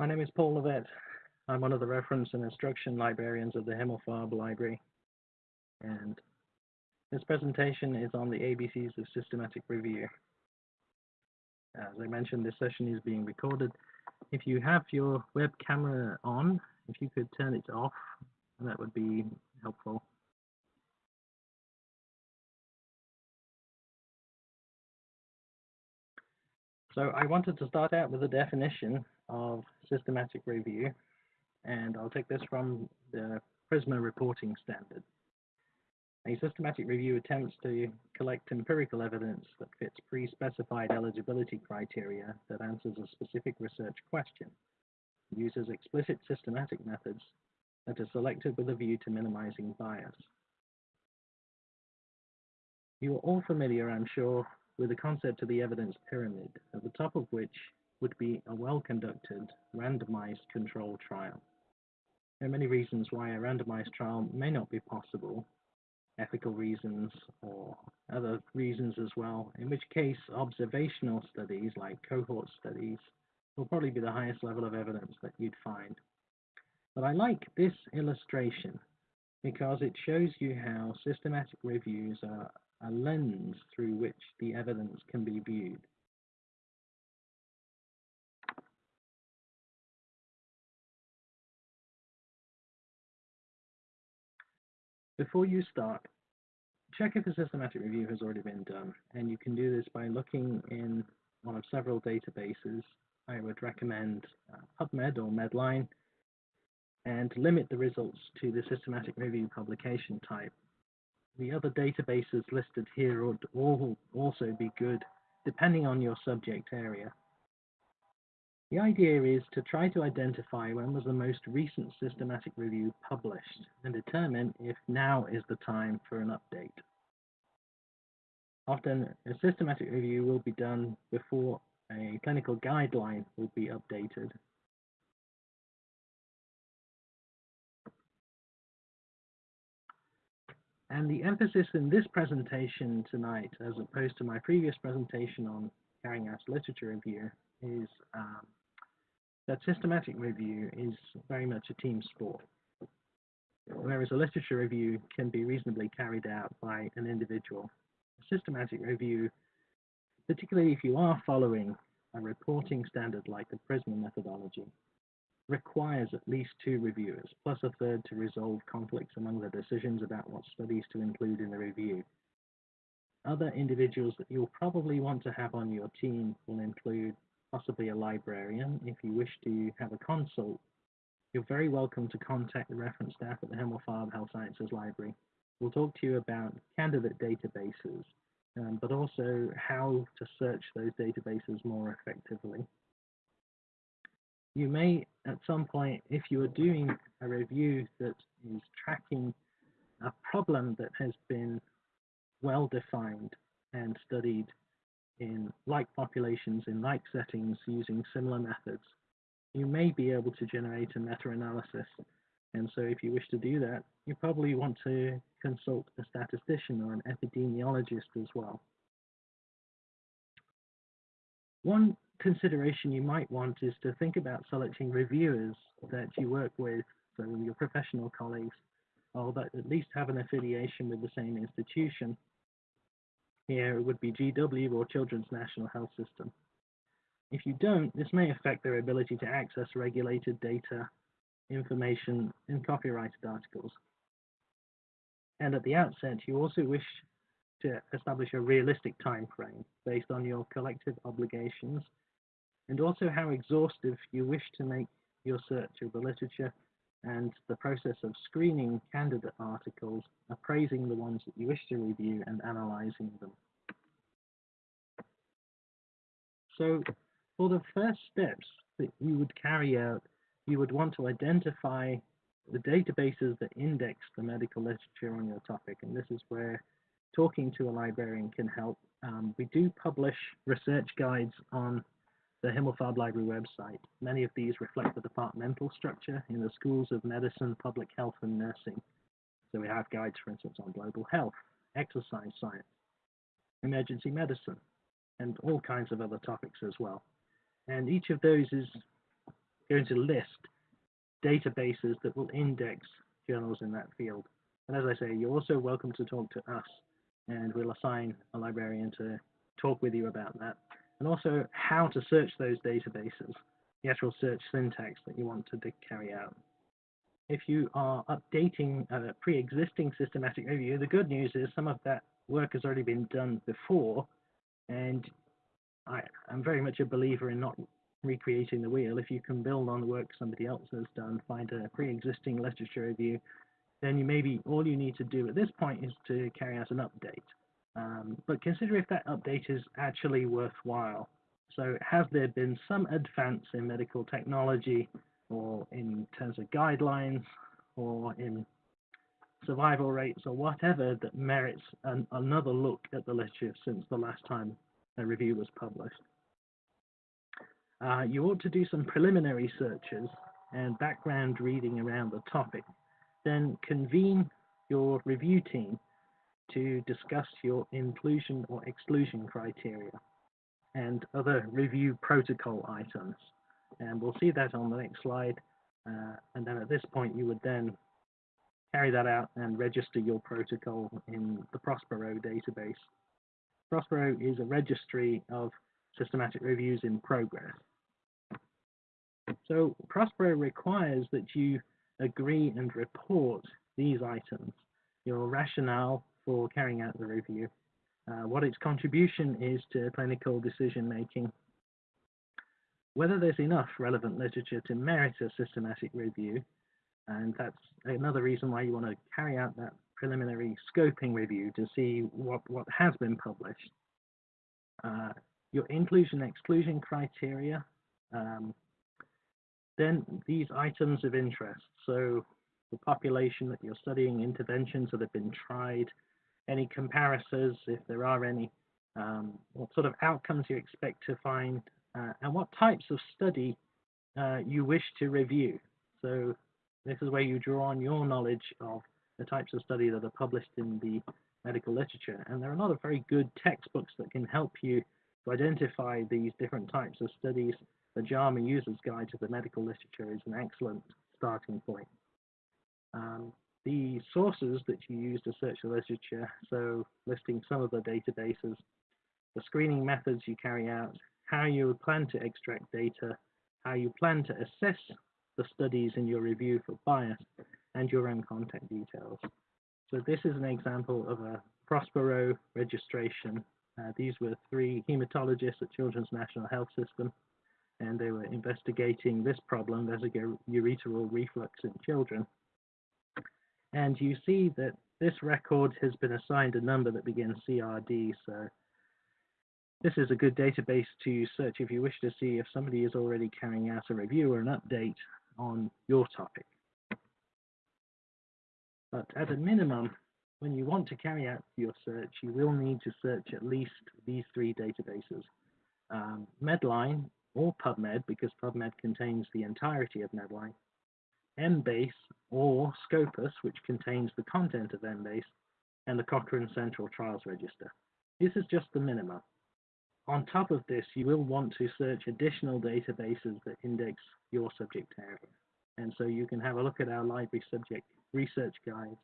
My name is Paul Levett. I'm one of the reference and instruction librarians of the Himmelfarb Library. And this presentation is on the ABCs of systematic review. As I mentioned, this session is being recorded. If you have your web camera on, if you could turn it off, that would be helpful. So I wanted to start out with a definition of systematic review, and I'll take this from the PRISMA reporting standard. A systematic review attempts to collect empirical evidence that fits pre-specified eligibility criteria that answers a specific research question, uses explicit systematic methods that are selected with a view to minimizing bias. You are all familiar, I'm sure, with the concept of the evidence pyramid, at the top of which would be a well-conducted randomized control trial. There are many reasons why a randomized trial may not be possible, ethical reasons or other reasons as well, in which case observational studies like cohort studies will probably be the highest level of evidence that you'd find. But I like this illustration because it shows you how systematic reviews are a lens through which the evidence can be viewed. Before you start, check if a systematic review has already been done, and you can do this by looking in one of several databases. I would recommend uh, PubMed or Medline, and limit the results to the systematic review publication type. The other databases listed here would all also be good, depending on your subject area. The idea is to try to identify when was the most recent systematic review published and determine if now is the time for an update. Often, a systematic review will be done before a clinical guideline will be updated And the emphasis in this presentation tonight, as opposed to my previous presentation on carrying out literature review, is um, that systematic review is very much a team sport. Whereas a literature review can be reasonably carried out by an individual. A systematic review, particularly if you are following a reporting standard like the PRISMA methodology, requires at least two reviewers, plus a third to resolve conflicts among the decisions about what studies to include in the review. Other individuals that you'll probably want to have on your team will include possibly a librarian. If you wish to have a consult, you're very welcome to contact the reference staff at the Himmelfarb Health Sciences Library. We'll talk to you about candidate databases, um, but also how to search those databases more effectively you may at some point, if you are doing a review that is tracking a problem that has been well defined and studied in like populations in like settings using similar methods, you may be able to generate a meta-analysis. And so if you wish to do that, you probably want to consult a statistician or an epidemiologist as well. One consideration you might want is to think about selecting reviewers that you work with, so your professional colleagues, or that at least have an affiliation with the same institution. Here it would be GW or Children's National Health System. If you don't, this may affect their ability to access regulated data, information, and copyrighted articles. And at the outset, you also wish to establish a realistic time frame based on your collective obligations and also how exhaustive you wish to make your search of the literature and the process of screening candidate articles, appraising the ones that you wish to review and analyzing them. So for the first steps that you would carry out, you would want to identify the databases that index the medical literature on your topic. And this is where talking to a librarian can help. Um, we do publish research guides on the Himmelfarb Library website. Many of these reflect the departmental structure in the schools of medicine, public health, and nursing. So we have guides, for instance, on global health, exercise science, emergency medicine, and all kinds of other topics as well. And each of those is going to list databases that will index journals in that field. And as I say, you're also welcome to talk to us, and we'll assign a librarian to talk with you about that. And also how to search those databases, the actual search syntax that you want to carry out. If you are updating a pre-existing systematic review, the good news is some of that work has already been done before, and I, am very much a believer in not recreating the wheel. If you can build on the work somebody else has done, find a pre-existing literature review, then you maybe all you need to do at this point is to carry out an update. Um, but consider if that update is actually worthwhile. So has there been some advance in medical technology or in terms of guidelines or in survival rates or whatever that merits an, another look at the literature since the last time a review was published. Uh, you ought to do some preliminary searches and background reading around the topic. Then convene your review team to discuss your inclusion or exclusion criteria and other review protocol items. And we'll see that on the next slide. Uh, and then at this point, you would then carry that out and register your protocol in the Prospero database. Prospero is a registry of systematic reviews in progress. So Prospero requires that you agree and report these items, your rationale for carrying out the review, uh, what its contribution is to clinical decision making, whether there's enough relevant literature to merit a systematic review, and that's another reason why you want to carry out that preliminary scoping review to see what, what has been published. Uh, your inclusion exclusion criteria, um, then these items of interest. So the population that you're studying, interventions that have been tried, any comparisons, if there are any, um, what sort of outcomes you expect to find, uh, and what types of study uh, you wish to review. So this is where you draw on your knowledge of the types of study that are published in the medical literature. And there are a lot of very good textbooks that can help you to identify these different types of studies. The JAMA User's Guide to the Medical Literature is an excellent starting point. Um, the sources that you use to search the literature, so listing some of the databases, the screening methods you carry out, how you plan to extract data, how you plan to assess the studies in your review for bias, and your own contact details. So this is an example of a Prospero registration. Uh, these were three hematologists at Children's National Health System, and they were investigating this problem, vesicoureteral reflux in children. And you see that this record has been assigned a number that begins CRD, so this is a good database to search if you wish to see if somebody is already carrying out a review or an update on your topic. But at a minimum, when you want to carry out your search, you will need to search at least these three databases. Um, Medline or PubMed, because PubMed contains the entirety of Medline, Embase or Scopus, which contains the content of Embase, and the Cochrane Central Trials Register. This is just the minimum. On top of this, you will want to search additional databases that index your subject area. And so you can have a look at our library subject research guide,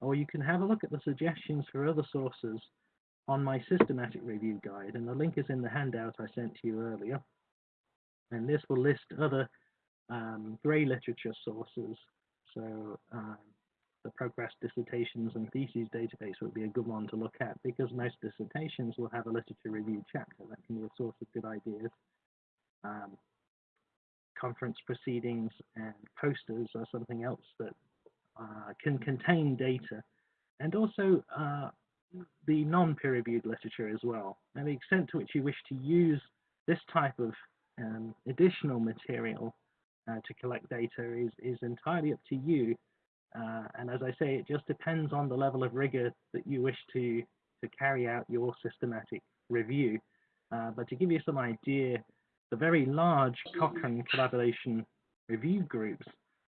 or you can have a look at the suggestions for other sources on my systematic review guide. And the link is in the handout I sent to you earlier. And this will list other um, grey literature sources. So um, the ProQuest dissertations and theses database would be a good one to look at because most dissertations will have a literature review chapter that can be a source of good ideas. Um, conference proceedings and posters are something else that uh, can contain data and also uh, the non-peer-reviewed literature as well and the extent to which you wish to use this type of um, additional material uh, to collect data is, is entirely up to you uh, and as I say, it just depends on the level of rigor that you wish to, to carry out your systematic review. Uh, but to give you some idea, the very large Cochrane collaboration review groups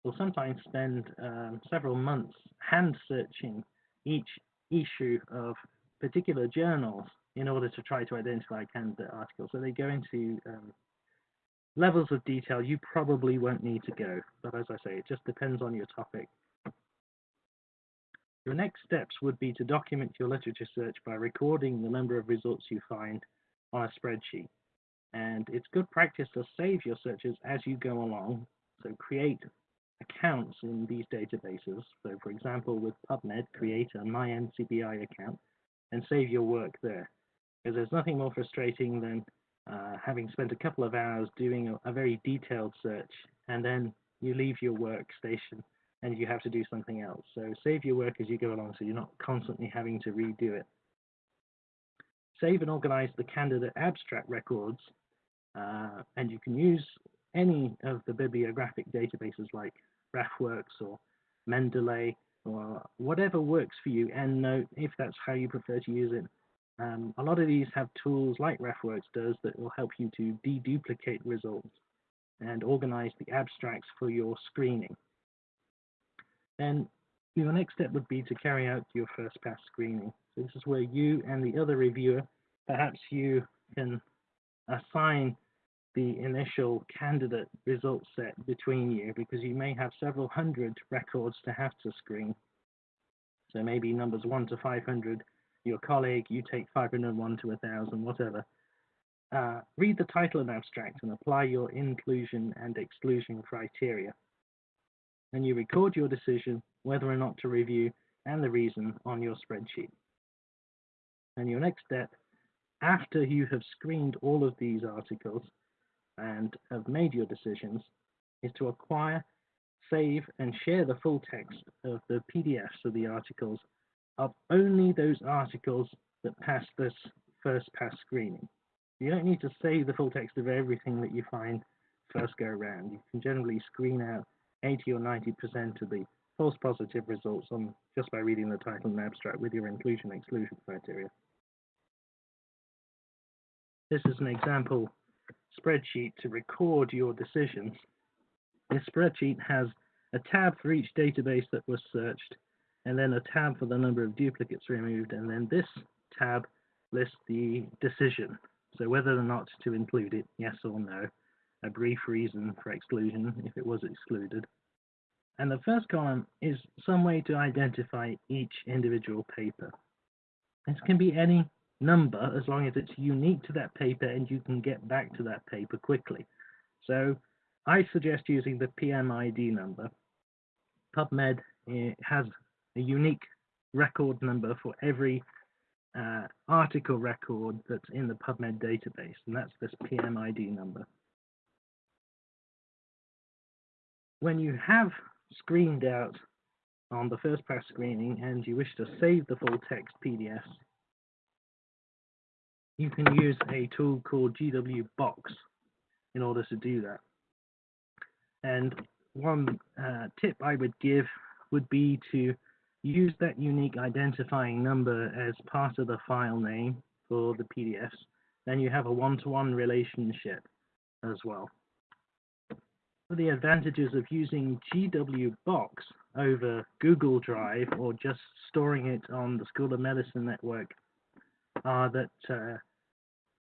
will sometimes spend um, several months hand searching each issue of particular journals in order to try to identify candidate articles. So they go into um, levels of detail you probably won't need to go, but as I say, it just depends on your topic. Your next steps would be to document your literature search by recording the number of results you find on a spreadsheet. And it's good practice to save your searches as you go along. So create accounts in these databases. So for example, with PubMed, create a MyNCBI account and save your work there. Because there's nothing more frustrating than uh, having spent a couple of hours doing a, a, very detailed search and then you leave your workstation and you have to do something else. So save your work as you go along so you're not constantly having to redo it. Save and organize the candidate abstract records uh, and you can use any of the bibliographic databases like RefWorks or Mendeley or whatever works for you, EndNote, if that's how you prefer to use it. Um, a lot of these have tools like RefWorks does that will help you to deduplicate results and organize the abstracts for your screening. Then your next step would be to carry out your first pass screening. So this is where you and the other reviewer, perhaps you can assign the initial candidate result set between you because you may have several hundred records to have to screen. So maybe numbers 1 to 500, your colleague, you take 501 to 1000, whatever. Uh, read the title and abstract and apply your inclusion and exclusion criteria. And you record your decision whether or not to review and the reason on your spreadsheet. And your next step, after you have screened all of these articles, and have made your decisions is to acquire, save, and share the full text of the PDFs of the articles of only those articles that pass this first pass screening. You don't need to save the full text of everything that you find first go around. You can generally screen out 80 or 90% of the false positive results on just by reading the title and abstract with your inclusion exclusion criteria. This is an example spreadsheet to record your decisions. This spreadsheet has a tab for each database that was searched, and then a tab for the number of duplicates removed, and then this tab lists the decision, so whether or not to include it, yes or no, a brief reason for exclusion if it was excluded. And the first column is some way to identify each individual paper. This can be any number as long as it's unique to that paper and you can get back to that paper quickly. So I suggest using the PMID number. PubMed eh, has a unique record number for every uh, article record that's in the PubMed database, and that's this PMID number. When you have screened out on the first pass screening and you wish to save the full text PDFs, you can use a tool called GWBox in order to do that. And one uh, tip I would give would be to use that unique identifying number as part of the file name for the PDFs. Then you have a one-to-one -one relationship as well. The advantages of using GW Box over Google Drive or just storing it on the School of Medicine network are that uh,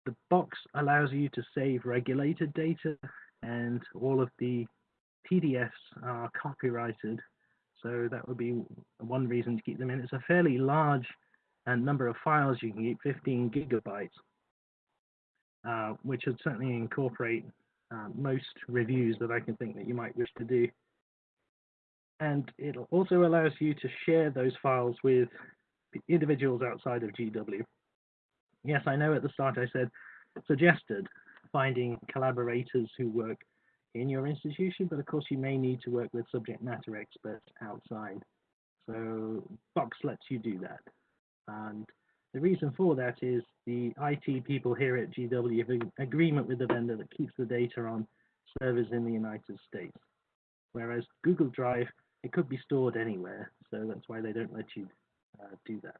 the box allows you to save regulated data and all of the PDFs are copyrighted. So that would be one reason to keep them in. It's a fairly large uh, number of files you can keep, 15 gigabytes, uh, which would certainly incorporate uh, most reviews that I can think that you might wish to do. And it also allows you to share those files with individuals outside of GW. Yes, I know at the start I said suggested finding collaborators who work in your institution, but of course you may need to work with subject matter experts outside. So Box lets you do that. And the reason for that is the IT people here at GW have an agreement with the vendor that keeps the data on servers in the United States. Whereas Google Drive, it could be stored anywhere, so that's why they don't let you uh, do that.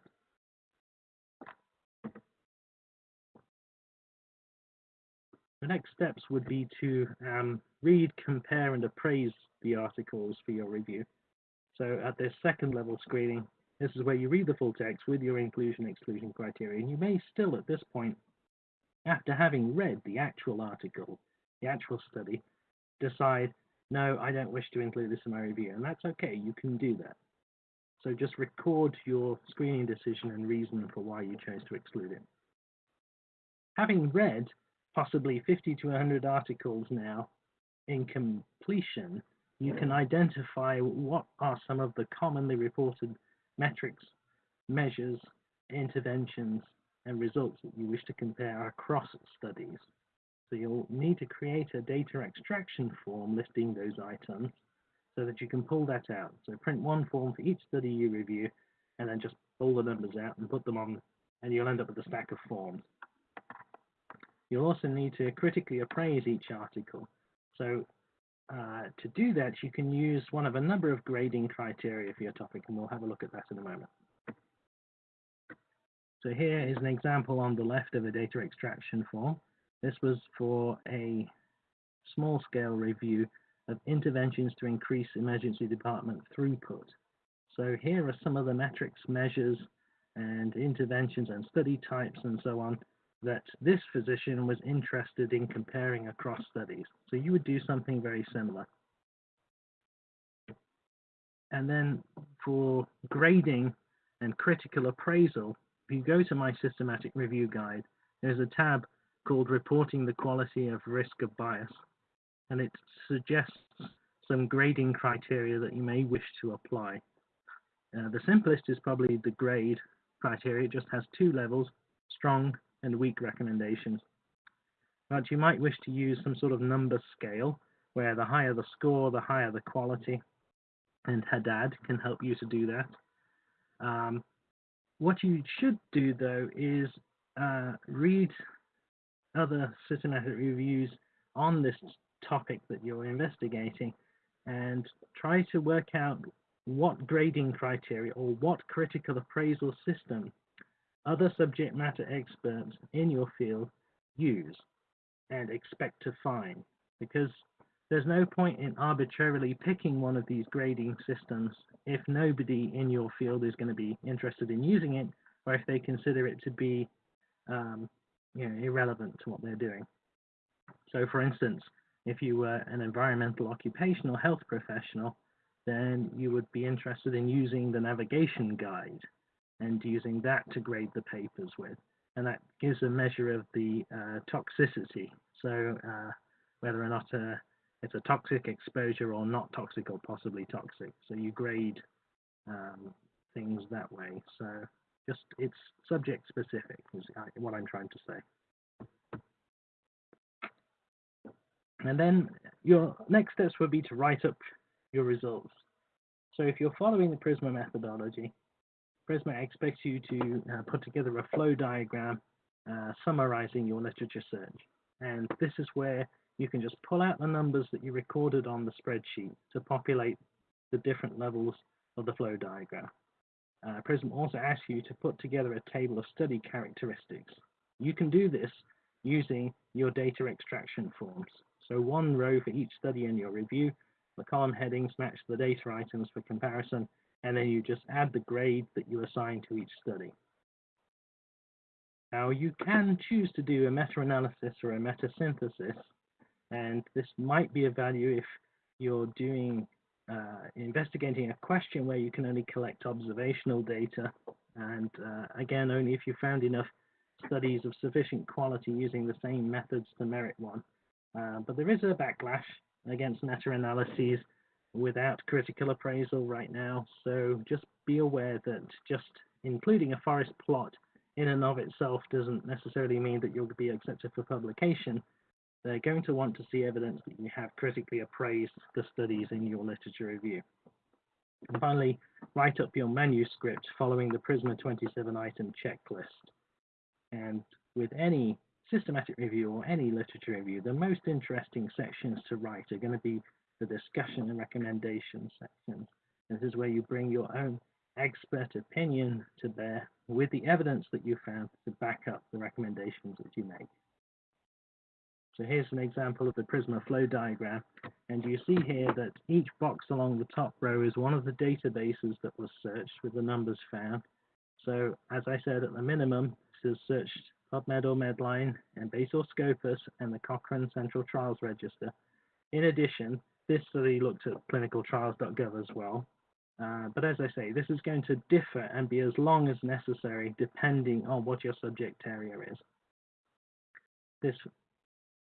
The next steps would be to um, read, compare, and appraise the articles for your review. So at this second level screening, this is where you read the full text with your inclusion exclusion criteria. And you may still, at this point, after having read the actual article, the actual study, decide, no, I don't wish to include this in my review. And that's okay, you can do that. So just record your screening decision and reason for why you chose to exclude it. Having read possibly 50 to 100 articles now in completion, you can identify what are some of the commonly reported metrics, measures, interventions, and results that you wish to compare across studies. So you'll need to create a data extraction form listing those items so that you can pull that out. So print one form for each study you review and then just pull the numbers out and put them on and you'll end up with a stack of forms. You'll also need to critically appraise each article. So uh, to do that, you can use one of a number of grading criteria for your topic, and we'll have a look at that in a moment. So here is an example on the left of a data extraction form. This was for a small-scale review of interventions to increase emergency department throughput. So here are some of the metrics, measures, and interventions and study types and so on that this physician was interested in comparing across studies. So you would do something very similar. And then for grading and critical appraisal, if you go to my systematic review guide, there's a tab called Reporting the Quality of Risk of Bias, and it suggests some grading criteria that you may wish to apply. Uh, the simplest is probably the grade criteria. It just has two levels, strong and weak recommendations. But you might wish to use some sort of number scale where the higher the score, the higher the quality, and Haddad can help you to do that. Um, what you should do though is uh, read other systematic reviews on this topic that you're investigating and try to work out what grading criteria or what critical appraisal system other subject matter experts in your field use and expect to find because there's no point in arbitrarily picking one of these grading systems if nobody in your field is going to be interested in using it or if they consider it to be um, you know, irrelevant to what they're doing. So for instance, if you were an environmental occupational health professional, then you would be interested in using the navigation guide and using that to grade the papers with. And that gives a measure of the uh, toxicity. So uh, whether or not uh, it's a toxic exposure or not toxic or possibly toxic. So you grade um, things that way. So just it's subject specific is what I'm trying to say. And then your next steps would be to write up your results. So if you're following the PRISMA methodology, PRISMA expects you to uh, put together a flow diagram uh, summarizing your literature search. And this is where you can just pull out the numbers that you recorded on the spreadsheet to populate the different levels of the flow diagram. Uh, PRISMA also asks you to put together a table of study characteristics. You can do this using your data extraction forms. So one row for each study in your review, the column headings match the data items for comparison, and then you just add the grade that you assign to each study. Now you can choose to do a meta-analysis or a meta-synthesis, and this might be of value if you're doing uh, investigating a question where you can only collect observational data, and uh, again, only if you found enough studies of sufficient quality using the same methods to merit one. Uh, but there is a backlash against meta-analyses without critical appraisal right now. So just be aware that just including a forest plot in and of itself doesn't necessarily mean that you'll be accepted for publication. They're going to want to see evidence that you have critically appraised the studies in your literature review. And finally, write up your manuscript following the PRISMA 27 item checklist. And with any systematic review or any literature review, the most interesting sections to write are going to be the discussion and recommendation section. This is where you bring your own expert opinion to bear with the evidence that you found to back up the recommendations that you make. So here's an example of the Prisma flow diagram. And you see here that each box along the top row is one of the databases that was searched with the numbers found. So as I said, at the minimum, this is searched PubMed or Medline, Embase or Scopus, and the Cochrane Central Trials Register. In addition, this study looked at clinicaltrials.gov as well. Uh, but as I say, this is going to differ and be as long as necessary depending on what your subject area is. This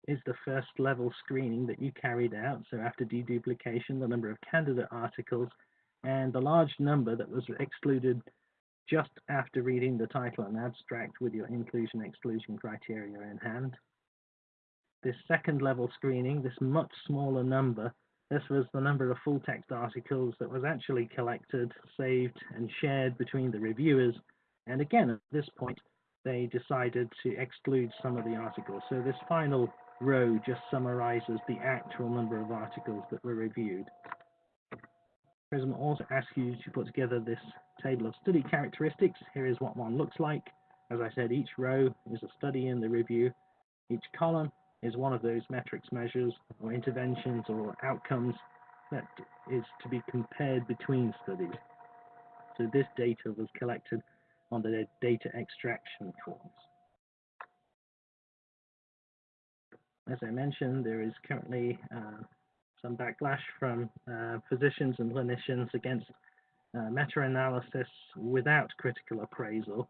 is the first level screening that you carried out. So after deduplication, the number of candidate articles and the large number that was excluded just after reading the title and abstract with your inclusion exclusion criteria in hand. This second level screening, this much smaller number, this was the number of full text articles that was actually collected, saved, and shared between the reviewers. And again, at this point, they decided to exclude some of the articles. So this final row just summarizes the actual number of articles that were reviewed. PRISMA also asks you to put together this table of study characteristics. Here is what one looks like. As I said, each row is a study in the review. Each column is one of those metrics measures or interventions or outcomes that is to be compared between studies. So this data was collected on the data extraction forms. As I mentioned, there is currently uh, some backlash from uh, physicians and clinicians against uh, meta-analysis without critical appraisal.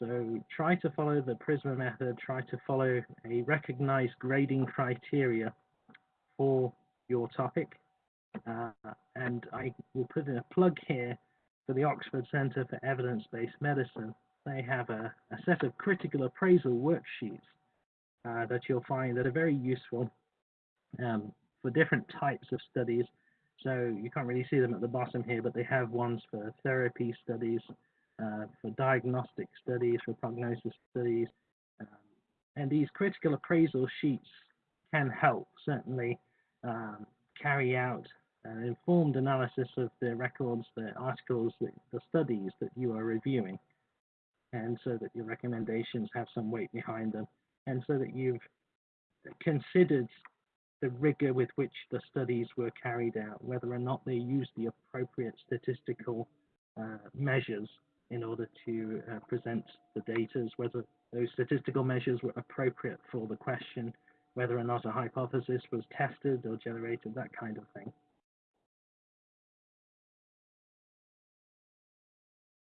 So try to follow the PRISMA method, try to follow a recognized grading criteria for your topic. Uh, and I will put in a plug here for the Oxford Centre for Evidence-Based Medicine. They have a, a set of critical appraisal worksheets uh, that you'll find that are very useful um, for different types of studies. So you can't really see them at the bottom here, but they have ones for therapy studies, for diagnostic studies, for prognosis studies. Um, and these critical appraisal sheets can help certainly um, carry out an informed analysis of the records, the articles, the, the studies that you are reviewing, and so that your recommendations have some weight behind them, and so that you've considered the rigor with which the studies were carried out, whether or not they used the appropriate statistical uh, measures in order to uh, present the data, whether those statistical measures were appropriate for the question, whether or not a hypothesis was tested or generated, that kind of thing.